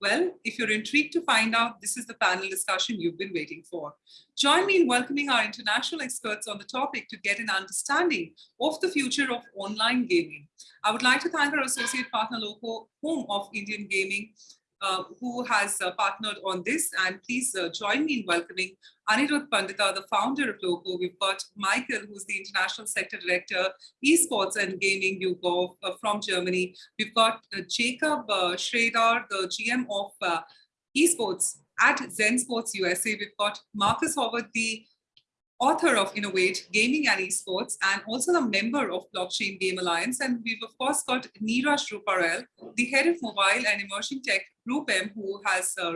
Well, if you're intrigued to find out, this is the panel discussion you've been waiting for. Join me in welcoming our international experts on the topic to get an understanding of the future of online gaming. I would like to thank our associate partner, Loco, Home of Indian Gaming, uh, who has uh, partnered on this. And please uh, join me in welcoming Anirudh Pandita, the founder of Loco. We've got Michael, who's the International Sector Director, Esports and Gaming YouGov uh, from Germany. We've got uh, Jacob uh, Schrader, the GM of Esports at ZenSports USA. We've got Marcus Howard, the author of Innovate Gaming and Esports, and also a member of Blockchain Game Alliance. And we've of course got Neeraj Ruparel, the head of mobile and emerging tech GroupM, who has uh,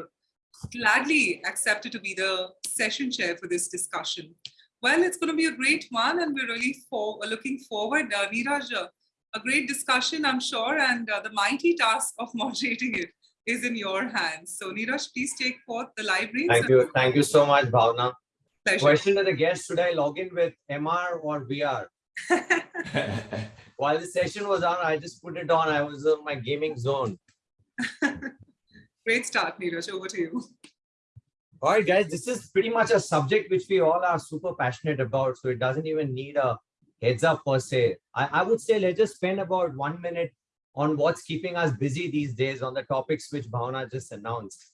gladly accepted to be the session chair for this discussion. Well, it's going to be a great one, and we're really for, looking forward. Uh, Neeraj, uh, a great discussion, I'm sure, and uh, the mighty task of moderating it is in your hands. So Neeraj, please take forth the library. Thank you. Thank you so much, Bhavna. Pleasure. Question to the guest, should I log in with MR or VR? While the session was on, I just put it on. I was in my gaming zone. Great start, Neeraj. Over to you. All right, guys, this is pretty much a subject which we all are super passionate about. So it doesn't even need a heads up per se. I, I would say let's just spend about one minute on what's keeping us busy these days on the topics which Bhavna just announced.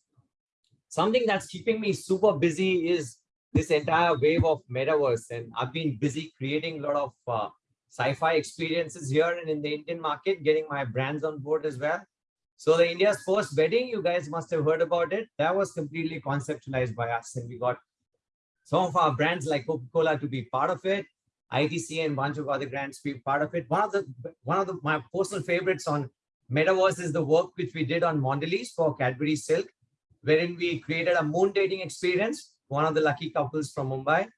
Something that's keeping me super busy is this entire wave of metaverse. And I've been busy creating a lot of uh, sci-fi experiences here and in the Indian market, getting my brands on board as well. So the India's first wedding, you guys must have heard about it. That was completely conceptualized by us. And we got some of our brands like Coca-Cola to be part of it. ITC and a bunch of other brands to be part of it. One of the one of the my personal favorites on Metaverse is the work which we did on Mondelez for Cadbury Silk, wherein we created a moon dating experience one of the lucky couples from Mumbai.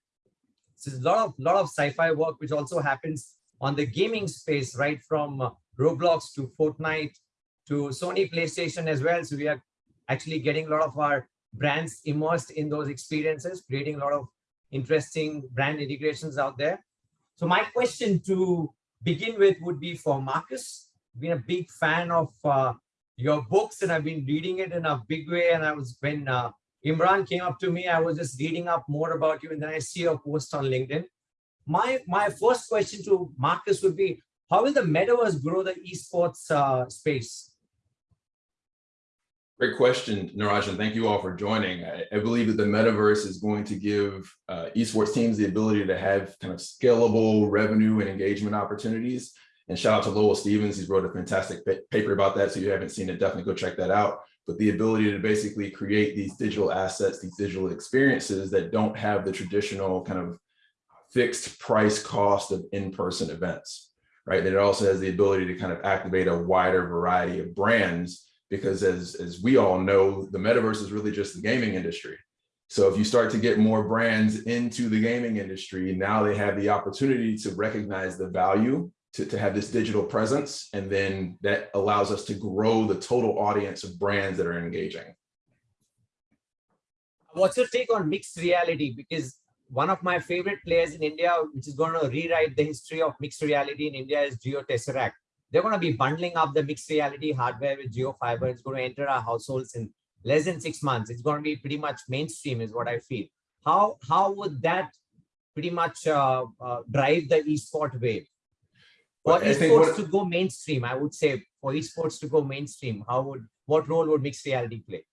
So there's a lot of lot of sci-fi work which also happens on the gaming space, right from uh, Roblox to Fortnite to Sony PlayStation as well. So we are actually getting a lot of our brands immersed in those experiences, creating a lot of interesting brand integrations out there. So my question to begin with would be for Marcus. Been a big fan of uh, your books and I've been reading it in a big way. And I was when uh, Imran came up to me. I was just reading up more about you, and then I see your post on LinkedIn. My my first question to Marcus would be: How will the metaverse grow the esports uh, space? Great question, Neeraj, and thank you all for joining. I, I believe that the metaverse is going to give uh, esports teams the ability to have kind of scalable revenue and engagement opportunities. And shout out to Lowell Stevens, he's wrote a fantastic paper about that. So if you haven't seen it, definitely go check that out but the ability to basically create these digital assets, these digital experiences that don't have the traditional kind of fixed price cost of in-person events, right? And it also has the ability to kind of activate a wider variety of brands because as, as we all know, the metaverse is really just the gaming industry. So if you start to get more brands into the gaming industry, now they have the opportunity to recognize the value to, to have this digital presence. And then that allows us to grow the total audience of brands that are engaging. What's your take on mixed reality? Because one of my favorite players in India, which is going to rewrite the history of mixed reality in India is Jio Tesseract. They're going to be bundling up the mixed reality hardware with Jio Fiber. It's going to enter our households in less than six months. It's going to be pretty much mainstream is what I feel. How, how would that pretty much uh, uh, drive the esport wave? For esports to go mainstream, I would say for esports to go mainstream, how would what role would mixed reality play?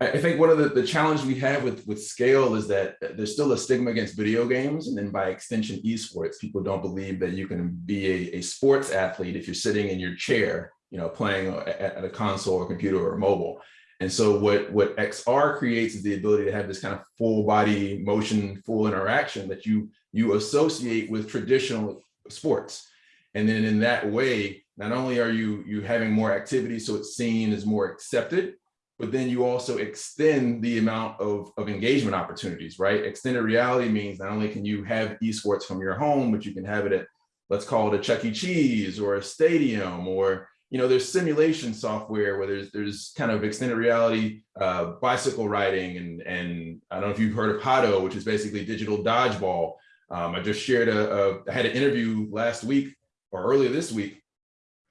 I think one of the, the challenge we have with, with scale is that there's still a stigma against video games. And then by extension, esports, people don't believe that you can be a, a sports athlete if you're sitting in your chair, you know, playing at, at a console or computer or mobile. And so what, what XR creates is the ability to have this kind of full body motion, full interaction that you, you associate with traditional sports. And then in that way, not only are you, you having more activity, so it's seen as more accepted, but then you also extend the amount of, of engagement opportunities, right? Extended reality means not only can you have esports from your home, but you can have it at, let's call it a Chuck E. Cheese or a stadium, or, you know, there's simulation software where there's, there's kind of extended reality uh, bicycle riding. And, and I don't know if you've heard of Hado, which is basically digital dodgeball. Um, I just shared a, a, I had an interview last week or earlier this week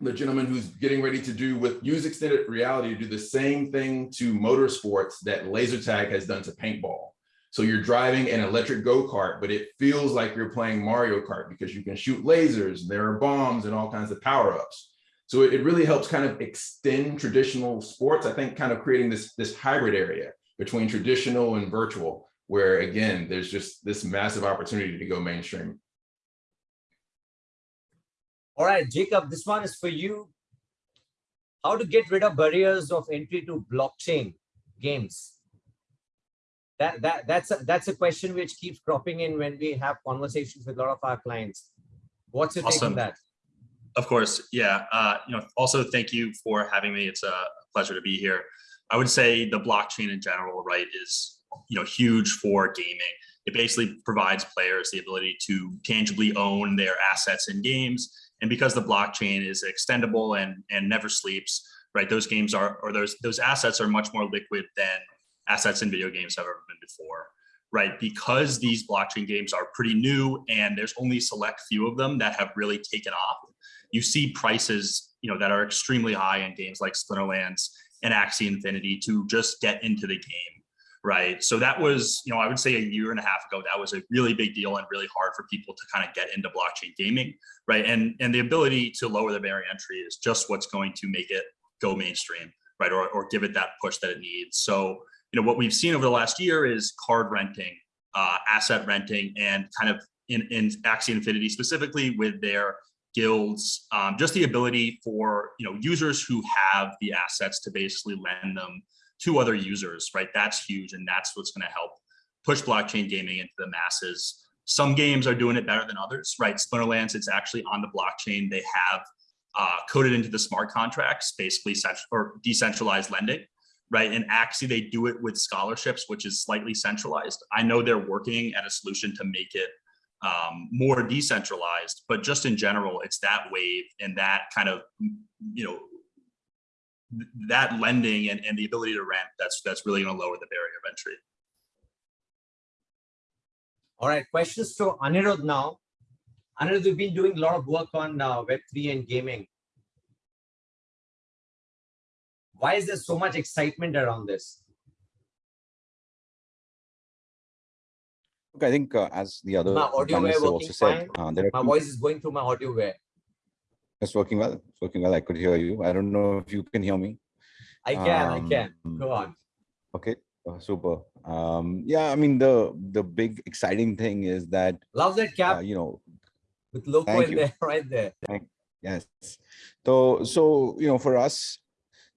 the gentleman who's getting ready to do with use extended reality to do the same thing to motorsports that laser tag has done to paintball. So you're driving an electric go-kart, but it feels like you're playing Mario Kart because you can shoot lasers, there are bombs and all kinds of power-ups. So it really helps kind of extend traditional sports, I think kind of creating this, this hybrid area between traditional and virtual, where again, there's just this massive opportunity to go mainstream. All right, Jacob, this one is for you. How to get rid of barriers of entry to blockchain games? That, that, that's, a, that's a question which keeps cropping in when we have conversations with a lot of our clients. What's your take on that? Of course, yeah. Uh, you know, also thank you for having me. It's a pleasure to be here. I would say the blockchain in general, right, is you know huge for gaming. It basically provides players the ability to tangibly own their assets in games, and because the blockchain is extendable and and never sleeps, right? Those games are or those those assets are much more liquid than assets in video games have ever been before right? Because these blockchain games are pretty new and there's only select few of them that have really taken off. You see prices, you know, that are extremely high in games like Splinterlands and Axie Infinity to just get into the game, right? So that was, you know, I would say a year and a half ago, that was a really big deal and really hard for people to kind of get into blockchain gaming, right? And and the ability to lower the barrier entry is just what's going to make it go mainstream, right? Or or give it that push that it needs. So you know, what we've seen over the last year is card renting, uh, asset renting, and kind of in, in Axie Infinity specifically with their guilds, um, just the ability for, you know, users who have the assets to basically lend them to other users, right? That's huge. And that's what's going to help push blockchain gaming into the masses. Some games are doing it better than others, right? Splinterlands, it's actually on the blockchain. They have uh, coded into the smart contracts, basically, or decentralized lending right? And Axie, they do it with scholarships, which is slightly centralized. I know they're working at a solution to make it um, more decentralized, but just in general, it's that wave and that kind of, you know, that lending and, and the ability to rent, that's, that's really gonna lower the barrier of entry. All right, questions to Anirudh now. Anirudh, we've been doing a lot of work on uh, Web3 and gaming. Why is there so much excitement around this? Look, I think uh, as the other My audio panelists have also said, uh, there My two- voice is going through my audio where it's working well. It's working well. I could hear you. I don't know if you can hear me. I can, I can. Um, Go on. Okay, uh, super. Um, yeah, I mean the the big exciting thing is that Love that uh, cap you know with logo in you. there, right there. Thank, Yes. So, so, you know, for us,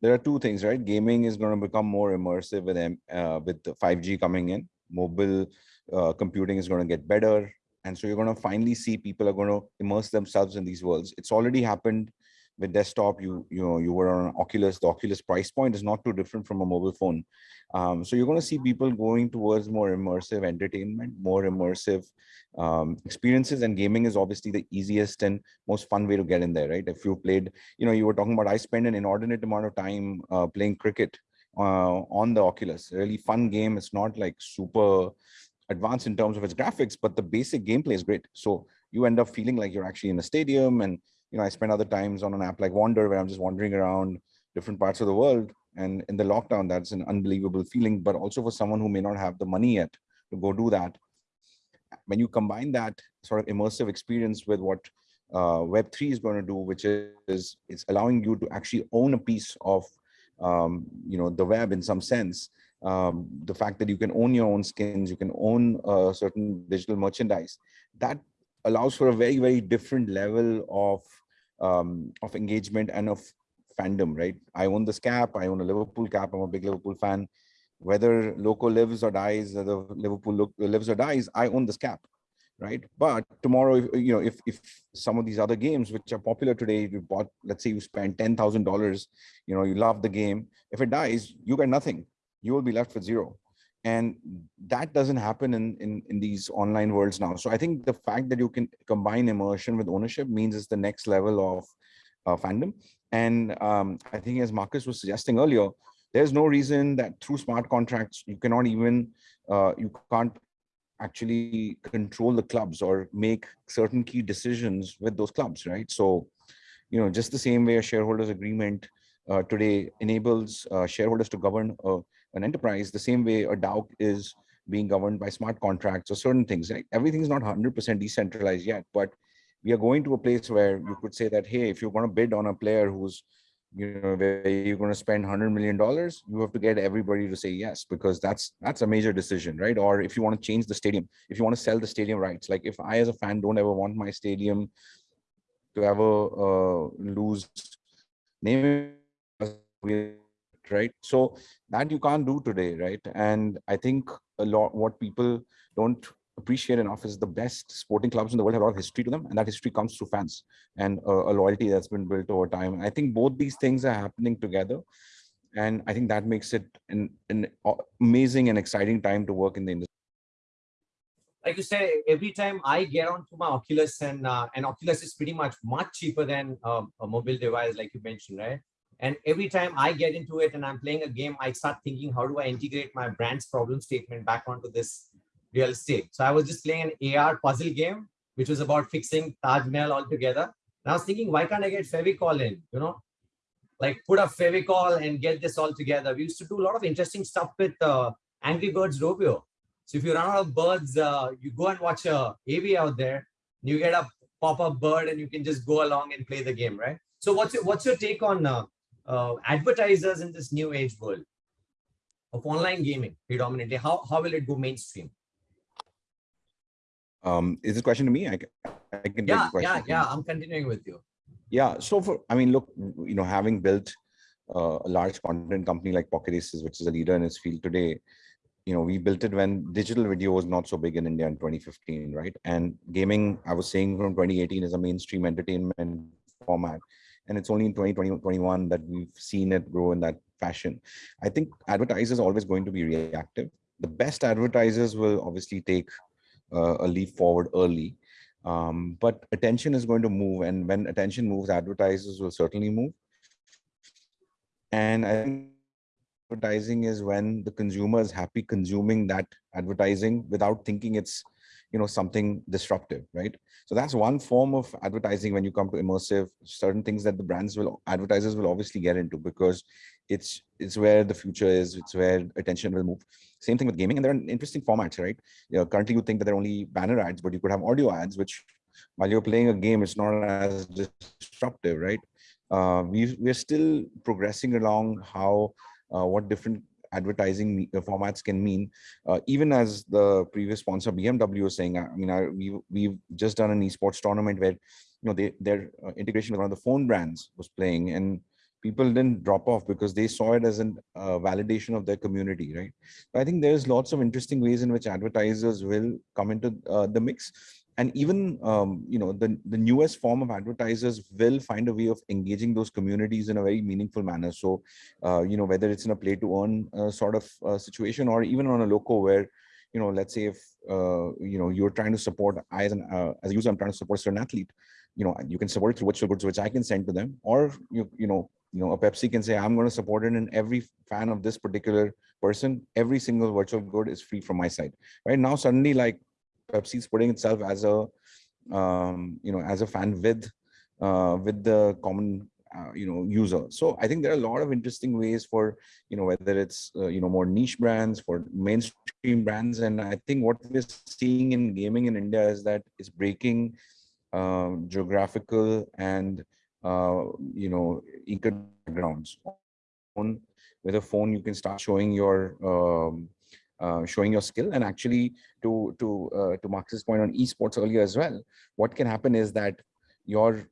there are two things, right? Gaming is going to become more immersive with uh, with 5G coming in. Mobile uh, computing is going to get better. And so you're going to finally see people are going to immerse themselves in these worlds. It's already happened with desktop. You, you know, you were on Oculus. The Oculus price point is not too different from a mobile phone. Um, so you're going to see people going towards more immersive entertainment, more immersive um, experiences and gaming is obviously the easiest and most fun way to get in there, right? If you played, you know, you were talking about, I spend an inordinate amount of time uh, playing cricket uh, on the Oculus, really fun game. It's not like super advanced in terms of its graphics, but the basic gameplay is great. So you end up feeling like you're actually in a stadium. And, you know, I spend other times on an app like Wander where I'm just wandering around different parts of the world. And in the lockdown, that's an unbelievable feeling, but also for someone who may not have the money yet to go do that, when you combine that sort of immersive experience with what uh, Web3 is going to do, which is it's allowing you to actually own a piece of um, you know the web in some sense. Um, the fact that you can own your own skins, you can own uh, certain digital merchandise, that allows for a very very different level of um, of engagement and of fandom. Right? I own this cap. I own a Liverpool cap. I'm a big Liverpool fan whether Loco lives or dies, whether Liverpool lives or dies, I own this cap, right? But tomorrow, if, you know, if if some of these other games which are popular today, you bought, let's say you spend ten thousand dollars, you know, you love the game. If it dies, you get nothing. You will be left with zero, and that doesn't happen in in in these online worlds now. So I think the fact that you can combine immersion with ownership means it's the next level of uh, fandom. And um, I think, as Marcus was suggesting earlier, there's no reason that through smart contracts you cannot even uh, you can't actually control the clubs or make certain key decisions with those clubs right so you know, just the same way a shareholders agreement uh, today enables uh, shareholders to govern uh, an enterprise, the same way a DAO is being governed by smart contracts or certain things. Right? Everything is not 100% decentralized yet, but we are going to a place where you could say that, hey, if you're going to bid on a player who's, you know, where you're going to spend 100 million dollars, you have to get everybody to say yes because that's that's a major decision, right? Or if you want to change the stadium, if you want to sell the stadium rights, like if I as a fan don't ever want my stadium to ever uh, lose name right? So that you can't do today right? And i think a lot what people don't appreciate enough is the best sporting clubs in the world have a lot of history to them and that history comes through fans and uh, a loyalty that's been built over time. I think both these things are happening together and i think that makes it an, an amazing and exciting time to work in the industry. Like you say, every time I get onto my Oculus and uh, and Oculus is pretty much much cheaper than uh, a mobile device, like you mentioned, right? And every time I get into it and I'm playing a game, I start thinking, how do I integrate my brand's problem statement back onto this real estate? So I was just playing an AR puzzle game, which was about fixing Taj Mahal altogether. And I was thinking, why can't I get Fevicol in? You know, like put a Fevicol and get this all together. We used to do a lot of interesting stuff with uh, Angry Birds Rovio. So if you run out of birds, uh, you go and watch a AV out there, you get a pop-up bird and you can just go along and play the game, right? So what's your, what's your take on uh, uh, advertisers in this new age world of online gaming predominantly? How, how will it go mainstream? Um, is this a question to me? I, can- I can. Yeah, question. yeah, yeah. I'm continuing with you. Yeah, so for, I mean, look, you know, having built uh, a large content company like Pocket Aces, which is a leader in its field today, you know, we built it when digital video was not so big in India in 2015, right? And gaming, I was saying from 2018 is a mainstream entertainment format. And it's only in 2020, 21 that we've seen it grow in that fashion. I think advertisers are always going to be reactive. The best advertisers will obviously take uh, a leap forward early. Um, but attention is going to move. And when attention moves, advertisers will certainly move. And I think advertising is when the consumer is happy consuming that advertising without thinking it's you know something disruptive right? So that's one form of advertising when you come to immersive certain things that the brands will advertisers will obviously get into because it's it's where the future is it's where attention will move. Same thing with gaming and there are interesting formats right? You know, currently you think that they're only banner ads but you could have audio ads which while you're playing a game it's not as disruptive right? Uh, we we're still progressing along how uh, what different advertising uh, formats can mean. Uh, even as the previous sponsor BMW was saying, I mean, I, we we've just done an esports tournament where you know they their uh, integration with one of the phone brands was playing, and people didn't drop off because they saw it as a uh, validation of their community, right? I think there's lots of interesting ways in which advertisers will come into uh, the mix and even um, you know the, the newest form of advertisers will find a way of engaging those communities in a very meaningful manner. So uh, you know whether it's in a play to earn uh, sort of uh, situation or even on a loco where you know let's say if uh, you know you're trying to support I as an uh, as a user i'm trying to support a certain athlete you know you can support it through virtual goods which i can send to them. Or you you know you know a pepsi can say i'm going to support it and every fan of this particular person every single virtual good is free from my side. Right? Now suddenly like Pepsi is putting itself as a, um, you know, as a fan with, uh, with the common, uh, you know, user. So I think there are a lot of interesting ways for, you know, whether it's, uh, you know, more niche brands for mainstream brands. And I think what we're seeing in gaming in India is that it's breaking um, geographical and, uh, you know, econ grounds. With a phone, you can start showing your um, uh, showing your skill and actually to to uh, to Marcus's point on esports earlier as well what can happen is that your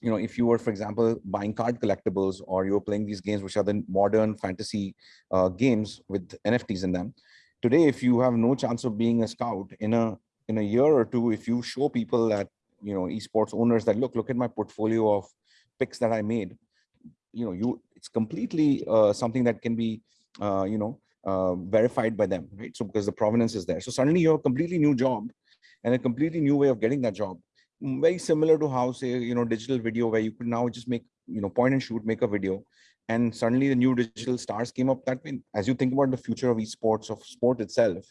you know if you were for example buying card collectibles or you're playing these games which are the modern fantasy uh, games with nfts in them today if you have no chance of being a scout in a in a year or two if you show people that you know esports owners that look look at my portfolio of picks that i made you know you it's completely uh, something that can be uh, you know uh, verified by them, right? So because the provenance is there. So suddenly you have a completely new job and a completely new way of getting that job. Mm, Very similar to how say, you know, digital video where you could now just make, you know, point and shoot, make a video. And suddenly the new digital stars came up that way. As you think about the future of esports, of sport itself,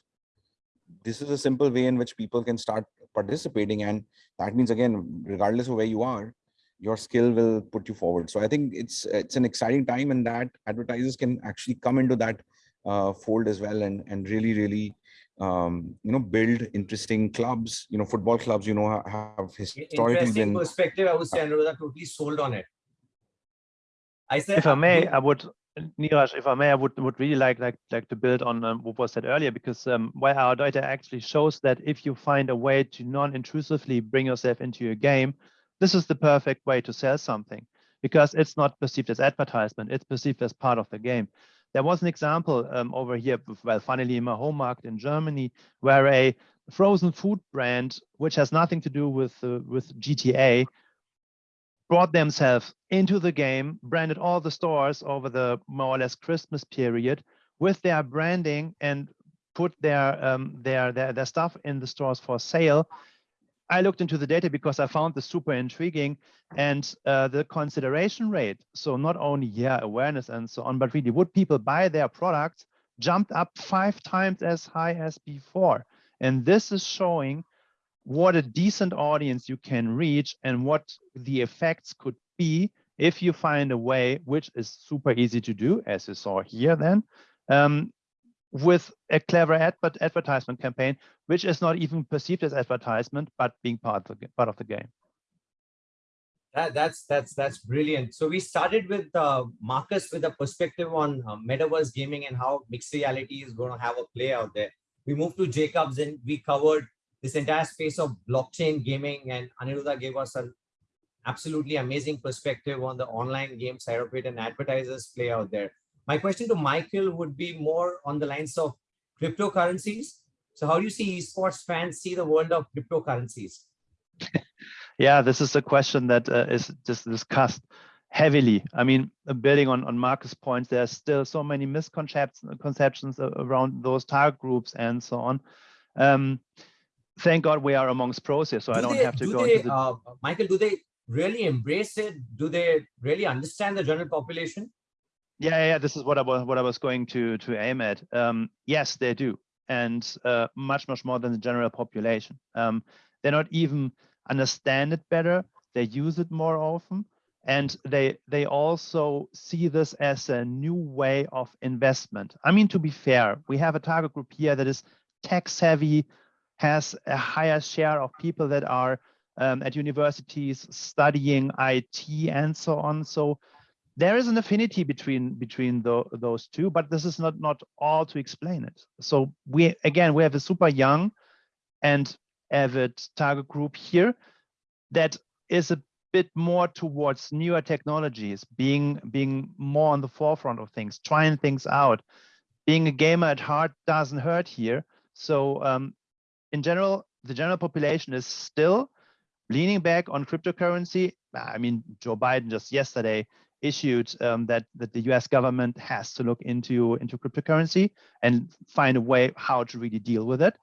this is a simple way in which people can start participating. And that means again, regardless of where you are, your skill will put you forward. So I think it's it's an exciting time and that advertisers can actually come into that uh, fold as well and and really really um, you know build interesting clubs. You know, football clubs. You know have historically Interesting been perspective. I would say Anuradha totally sold on it. I said, if I may, I would, Neeraj, if I may, I would would really like like like to build on um, what was said earlier because um, why our data actually shows that if you find a way to non-intrusively bring yourself into your game, this is the perfect way to sell something because it's not perceived as advertisement; it's perceived as part of the game. There was an example um, over here, well, finally in my home market in Germany, where a frozen food brand, which has nothing to do with uh, with GTA, brought themselves into the game, branded all the stores over the more or less Christmas period with their branding and put their um, their, their their stuff in the stores for sale. I looked into the data because I found this super intriguing and uh, the consideration rate. So not only yeah awareness and so on, but really would people buy their products jumped up five times as high as before. And this is showing what a decent audience you can reach and what the effects could be if you find a way, which is super easy to do, as you saw here then, um, with a clever ad but advertisement campaign, which is not even perceived as advertisement, but being part of the, part of the game. That, that's that's that's brilliant. So we started with uh, Marcus with a perspective on uh, metaverse gaming and how mixed reality is going to have a play out there. We moved to Jacobs and we covered this entire space of blockchain gaming, and Aniruddha gave us an absolutely amazing perspective on the online game side of it and advertisers play out there. My question to Michael would be more on the lines of cryptocurrencies. So how do you see esports fans see the world of cryptocurrencies? Yeah, this is a question that uh, is just discussed heavily. I mean, uh, building on, on Marcus' points, there's still so many misconceptions conceptions around those target groups and so on. Um, thank God we are amongst pros here, so I Do don't they- have to do go they, into the uh, Michael, do they really embrace it? Do they really understand the general population? Yeah, yeah, this is what I was what I was going to to aim at. Um, yes, they do, and uh, much much more than the general population. Um, they're not even understand it better. They use it more often, and they they also see this as a new way of investment. I mean, to be fair, we have a target group here that is tech savvy, has a higher share of people that are um, at universities studying IT and so on. So there is an affinity between between the, those two, but this is not not all to explain it. So we again we have a super young and avid target group here that is a bit more towards newer technologies, being being more on the forefront of things, trying things out. Being a gamer at heart doesn't hurt here. So um, in general, the general population is still leaning back on cryptocurrency. I mean, Joe Biden just yesterday issued um, that that the U.S. government has to look into into cryptocurrency and find a way how to really deal with it.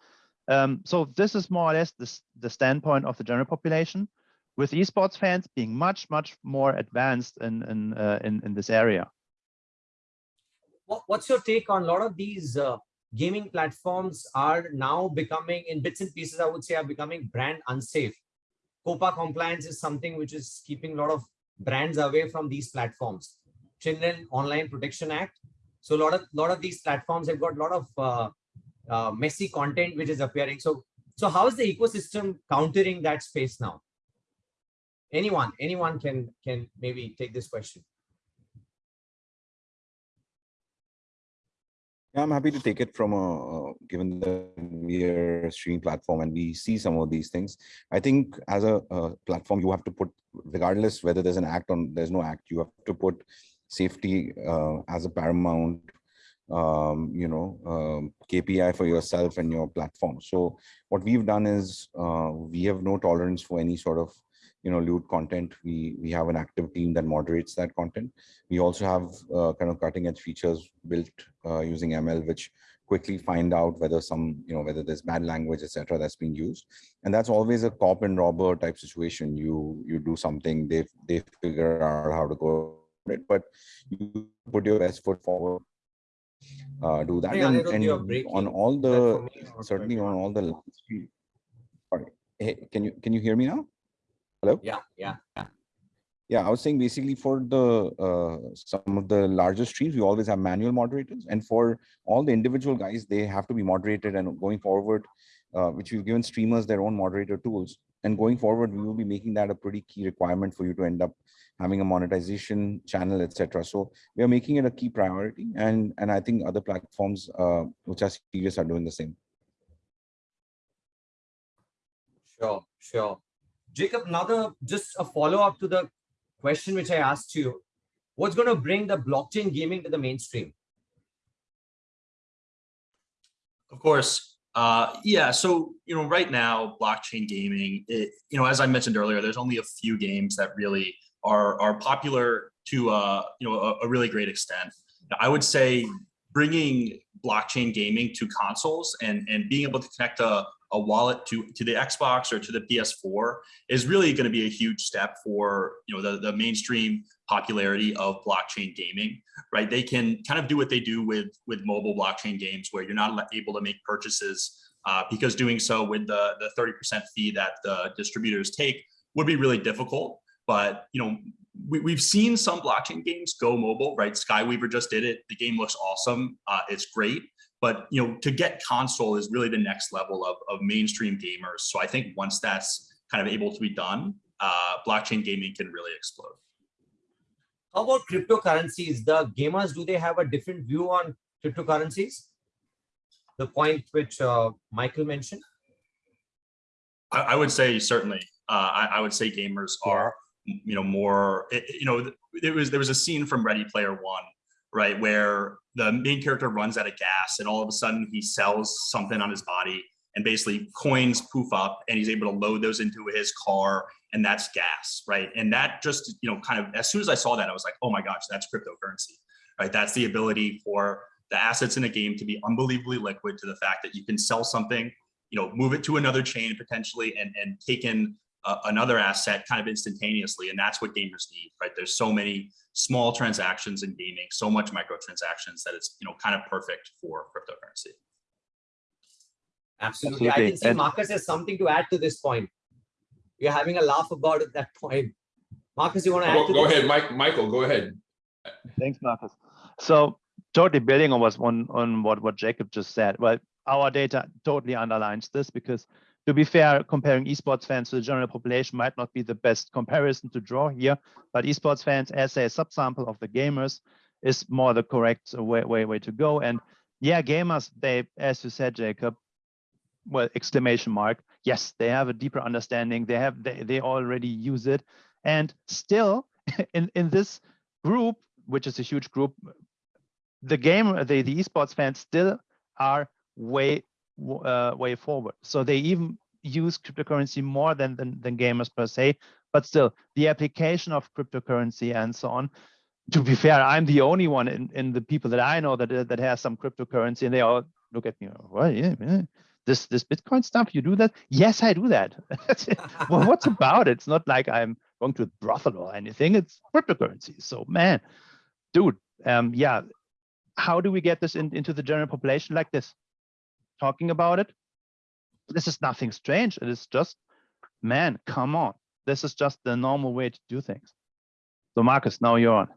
Um, so this is more or less the, the standpoint of the general population, with esports fans being much much more advanced in in uh, in, in this area. What's your take on a lot of these uh, gaming platforms are now becoming in bits and pieces, I would say, are becoming brand unsafe. COPA compliance is something which is keeping a lot of brands away from these platforms. Children Online Protection Act. So a lot of lot of these platforms have got a lot of uh, uh, messy content which is appearing. So so how is the ecosystem countering that space now? Anyone, anyone can can maybe take this question. Yeah, I'm happy to take it from a, given the we are a streaming platform and we see some of these things. I think as a, uh platform, you have to put, regardless whether there's an act on, there's no act, you have to put safety uh, as a paramount, um, you know, um, KPI for yourself and your platform. So what we've done is uh, we have no tolerance for any sort of, you know, lewd content. We we have an active team that moderates that content. We also have uh, kind of cutting edge features built uh, using ML, which quickly find out whether some, you know, whether there's bad language, etc., that's being used. And that's always a cop and robber type situation. You you do something, they they figure out how to go it, but you put your best foot forward. Uh, do that Hey, and, and on all the for me or for certainly on all the Sorry, hey, can you can you hear me now? Hello? Yeah, yeah. Yeah, I was saying basically for the uh, some of the larger streams, we always have manual moderators, and for all the individual guys, they have to be moderated. And going forward, uh, which we've given streamers their own moderator tools, and going forward, we will be making that a pretty key requirement for you to end up having a monetization channel, etc. So we are making it a key priority, and and I think other platforms uh, which are serious are doing the same. Sure, sure. Jacob, another just a follow-up to the question which I asked you. What's going to bring the blockchain gaming to the mainstream? Of course. Uh, yeah. So, you know, right now, blockchain gaming, it, you know, as I mentioned earlier, there's only a few games that really are, are popular to, uh, you know, a, a really great extent. I would say bringing blockchain gaming to consoles and, and being able to connect a, a wallet to, to the Xbox or to the PS4 is really going to be a huge step for, you know, the, the mainstream popularity of blockchain gaming, right? They can kind of do what they do with, with mobile blockchain games where you're not able to make purchases uh, because doing so with the, the 30% fee that the distributors take would be really difficult. But, you know, we, we've seen some blockchain games go mobile, right? Skyweaver just did it. The game looks awesome. Uh, it's great. But, you know, to get console is really the next level of, of mainstream gamers. So I think once that's kind of able to be done, uh, blockchain gaming can really explode. How about cryptocurrencies? The gamers, do they have a different view on cryptocurrencies? The point which uh, Michael mentioned? I, I would say certainly. Uh, I, I would say gamers are, you know, more. It, you know, there was there was a scene from Ready Player One, right, where the main character runs out of gas, and all of a sudden he sells something on his body, and basically coins poof up, and he's able to load those into his car, and that's gas, right? And that just, you know, kind of as soon as I saw that, I was like, oh my gosh, that's cryptocurrency, right? That's the ability for the assets in a game to be unbelievably liquid to the fact that you can sell something, you know, move it to another chain potentially and, and take in uh, another asset kind of instantaneously. And that's what gamers need, right? There's so many small transactions in gaming, so much microtransactions that it's, you know, kind of perfect for cryptocurrency. Absolutely. I can see And- Marcus has something to add to this point. You're having a laugh about it, that point. Marcus, you want to add Go, to go this? ahead, Mike, Michael, go ahead. Thanks, Marcus. So totally building on was on on what what Jacob just said. Well, our data totally underlines this because to be fair, comparing esports fans to the general population might not be the best comparison to draw here, but esports fans as a subsample of the gamers is more the correct way way way to go. And yeah, gamers, they, as you said, Jacob, well, exclamation mark. Yes, they have a deeper understanding. They have they, they already use it. And still in, in this group, which is a huge group, the game, the, the esports fans still are way uh, way forward. So they even use cryptocurrency more than, than than gamers per se. But still, the application of cryptocurrency and so on. To be fair, I'm the only one in, in the people that I know that that has some cryptocurrency, and they all look at me. Well, yeah, yeah. This this Bitcoin stuff, you do that? Yes, I do that. well, what's about it? It's not like I'm going to brothel or anything. It's cryptocurrency. So man, dude, um, yeah. How do we get this in, into the general population like this? Talking about it. This is nothing strange. It is just, man, come on. This is just the normal way to do things. So Marcus, now you're on.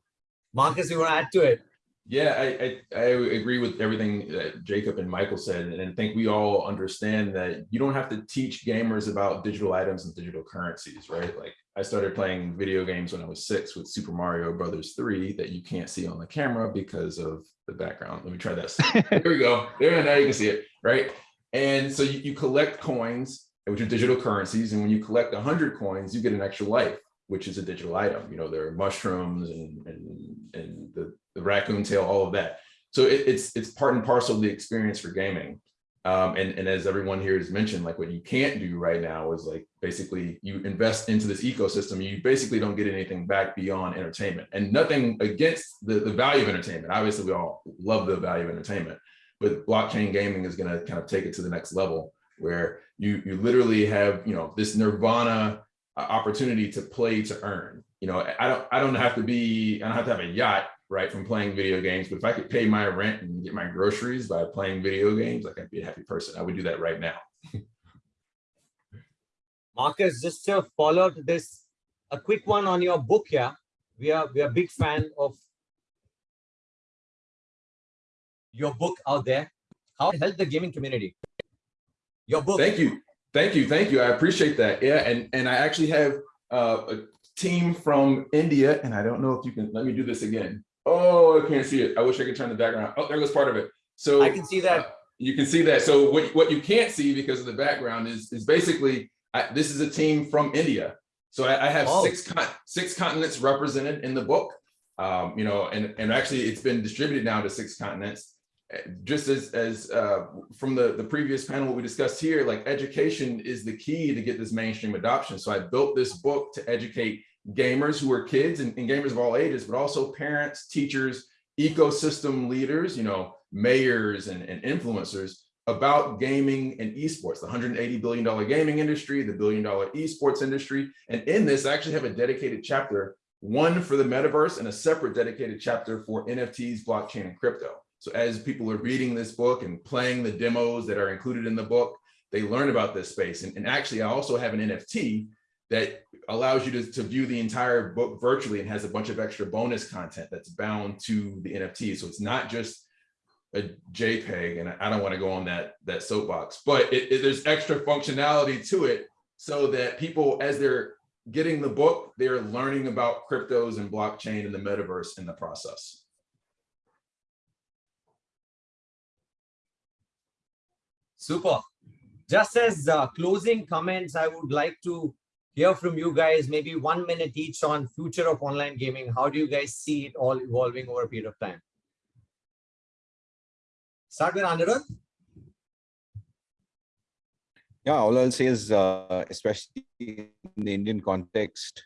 Marcus, you want to add to it? Yeah, I, I, I agree with everything that Jacob and Michael said, and I think we all understand that you don't have to teach gamers about digital items and digital currencies, right? Like I started playing video games when I was six with Super Mario Brothers 3 that you can't see on the camera because of the background. Let me try this. there we go. There, now you can see it, right? And so you, you collect coins, which are digital currencies, and when you collect 100 coins, you get an extra life, which is a digital item. You know, there are mushrooms and, and, and the, the raccoon tail, all of that. So it, it's it's part and parcel of the experience for gaming. Um, and, and as everyone here has mentioned, like what you can't do right now is like basically you invest into this ecosystem, you basically don't get anything back beyond entertainment and nothing against the, the value of entertainment. Obviously, we all love the value of entertainment, but blockchain gaming is going to kind of take it to the next level where you you literally have you know this nirvana uh, opportunity to play to earn. You know, I don't I don't have to be I don't have to have a yacht right from playing video games, but if I could pay my rent and get my groceries by playing video games, like I'd be a happy person. I would do that right now. Marcus, just to follow up this, a quick one on your book here. We are we are big fan of your book out there. How to help the gaming community. Your book. Thank you. Thank you. Thank you. I appreciate that. Yeah. And, and I actually have uh, a team from India, and I don't know if you can, let me do this again. Oh, I can't see it. I wish I could turn the background. Oh, there goes part of it. So I can see that. uh, You can see that. So what, what you can't see because of the background is, is basically, I, this is a team from India. So I, I have Oh. six, con- six continents represented in the book. Um, you know, and, and actually it's been distributed now to six continents uh, just as as uh, from the the previous panel what we discussed here like education is the key to get this mainstream adoption so i built this book to educate gamers who are kids and, and gamers of all ages but also parents teachers ecosystem leaders you know mayors and, and influencers about gaming and esports the 180 billion dollar gaming industry the billion dollar esports industry and in this i actually have a dedicated chapter one for the metaverse and a separate dedicated chapter for nfts blockchain and crypto so as people are reading this book and playing the demos that are included in the book, they learn about this space. And, and actually, I also have an NFT that allows you to, to view the entire book virtually and has a bunch of extra bonus content that's bound to the NFT. So it's not just a JPEG, and I- don't want to go on that, that soapbox, but it, it- there's extra functionality to it so that people, as they're getting the book, they're learning about cryptos and blockchain and the metaverse in the process. Super. Just as uh, closing comments, I would like to hear from you guys, maybe one minute each on future of online gaming. How do you guys see it all evolving over a period of time? Start with Anirudh. Yeah, all I'll say is, uh, especially in the Indian context,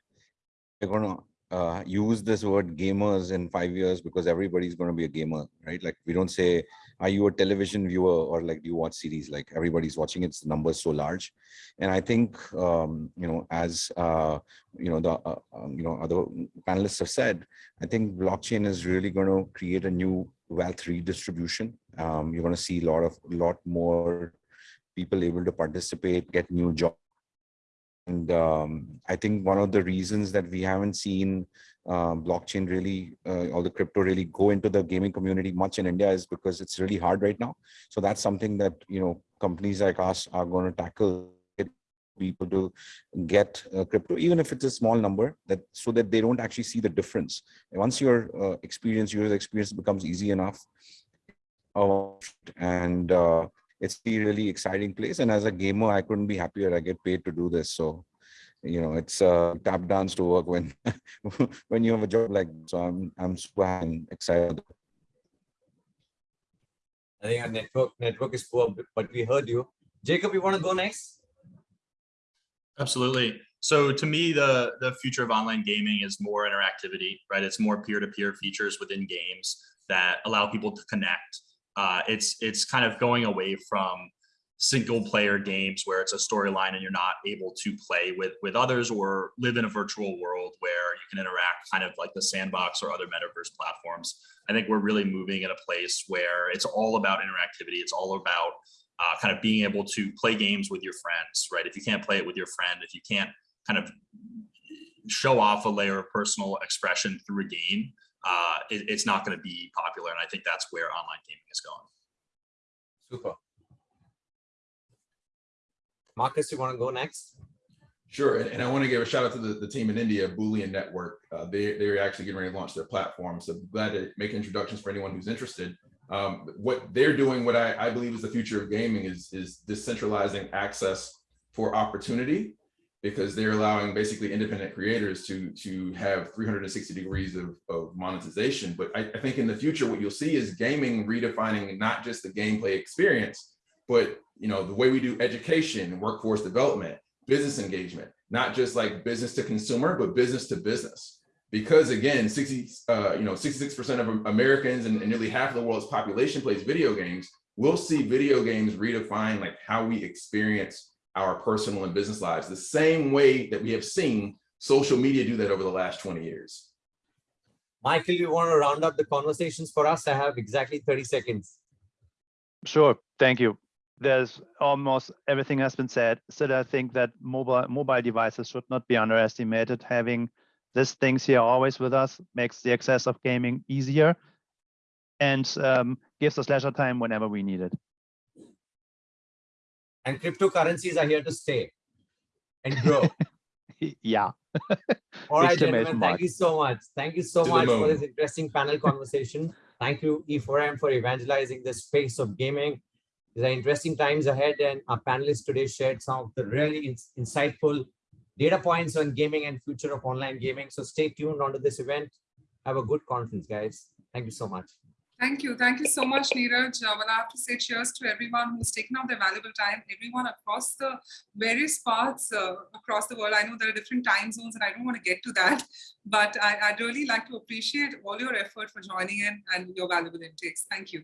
we're gonna uh, use this word gamers in five years because everybody's gonna be a gamer, right? Like we don't say, are you a television viewer or like do you watch series? Like everybody's watching it, the numbers so large. And I think, um, you know, as, uh, you know, the, uh, um, you know, other panelists have said, I think blockchain is really going to create a new wealth redistribution. Um, you're going to see a lot of, a lot more people able to participate, get new jobs. And um, I think one of the reasons that we haven't seen uh, blockchain really, uh, or the crypto really go into the gaming community much in India is because it's really hard right now. So that's something that, you know, companies like us are going to tackle people to get uh, crypto, even if it's a small number that so that they don't actually see the difference. And once your uh, experience, user experience becomes easy enough, uh, and it's a really exciting place. And as a gamer, I couldn't be happier. I get paid to do this. So, you know, it's uh, tap dance to work when when you have a job like this. So I'm I'm super happy and excited. I think our network network is poor, but- but we heard you. Jacob, you want to go next? Absolutely. So to me, the the future of online gaming is more interactivity, right? It's more peer-to-peer features within games that allow people to connect. Uh, it's it's kind of going away from single player games where it's a storyline and you're not able to play with with others or live in a virtual world where you can interact kind of like the sandbox or other metaverse platforms. I think we're really moving in a place where it's all about interactivity. It's all about uh, kind of being able to play games with your friends, right? If you can't play it with your friend, if you can't kind of show off a layer of personal expression through a game, uh, it, it's not going to be popular. And I think that's where online gaming is going. Super. Marcus, you want to go next? Sure, and, and I want to give a shout out to the, the team in India, Boolean Network. Uh, they, they're actually getting ready to launch their platform. So glad to make introductions for anyone who's interested. Um, what they're doing, what I, I believe is the future of gaming is, is decentralizing access for opportunity because they're allowing basically independent creators to, to have 360 degrees of, of monetization. But I, I think in the future, what you'll see is gaming redefining not just the gameplay experience, but you know the way we do education, workforce development, business engagement, not just like business to consumer, but business to business. Because again, 60, uh, you know, 66% of Americans and, and nearly half of the world's population plays video games. We'll see video games redefine like how we experience our personal and business lives, the same way that we have seen social media do that over the last 20 years. Michael, you want to round up the conversations for us? I have exactly 30 seconds. Sure. Thank you. there's almost everything has been said. So I think that mobile mobile devices should not be underestimated. Having these things here always with us makes the access of gaming easier and um, gives us leisure time whenever we need it. And cryptocurrencies are here to stay and grow. yeah. All right, gentlemen, mark. thank you so much. Thank you so To much for this interesting panel conversation. Thank you, E4M, for evangelizing the space of gaming. These are interesting times ahead, and our panelists today shared some of the really ins- insightful data points on gaming and future of online gaming. So stay tuned onto this event. Have a good conference, guys. Thank you so much. Thank you. Thank you so much, Neeraj. Uh, well, I have to say cheers to everyone who's taken out their valuable time, everyone across the various parts uh, across the world. I know there are different time zones and I don't want to get to that, but I, I'd really like to appreciate all your effort for joining in and your valuable intakes. Thank you.